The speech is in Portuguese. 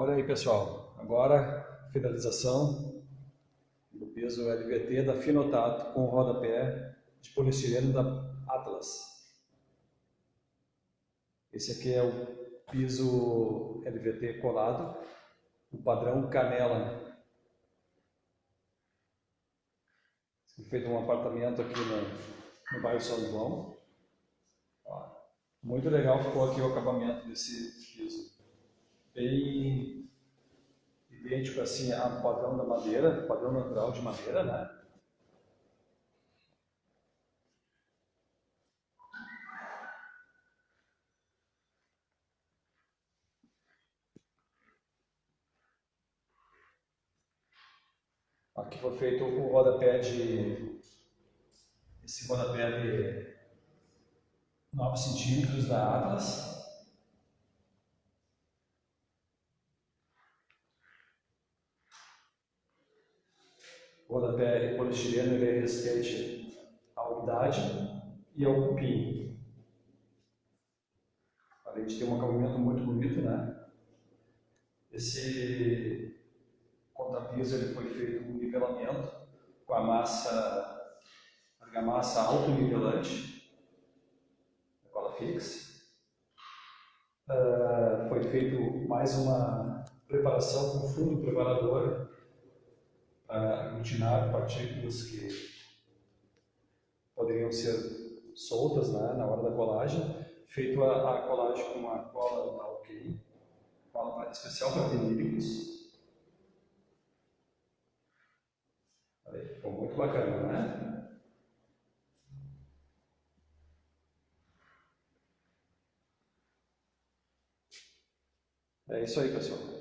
Olha aí pessoal, agora finalização do piso LVT da Finotato com rodapé de polistireno da Atlas. Esse aqui é o piso LVT colado, o padrão canela. Feito um apartamento aqui no, no bairro São João. Muito legal ficou aqui o acabamento desse piso bem idêntico assim ao padrão da madeira, padrão natural de madeira, né? Aqui foi feito o rodapé de esse rodapé de 9 centímetros da Atlas Rodapé polistireno ele é resistente à umidade e ao cupim. Além de ter um acabamento muito bonito, né? Esse contapiso ele foi feito com nivelamento com a massa argamassa autonivelante, cola fixa. Uh, foi feito mais uma preparação com fundo preparador aglutinar partículas que poderiam ser soltas né, na hora da colagem, feito a, a colagem com uma cola da OK, cola especial para vinílicos. Ficou muito bacana, né? É isso aí, pessoal.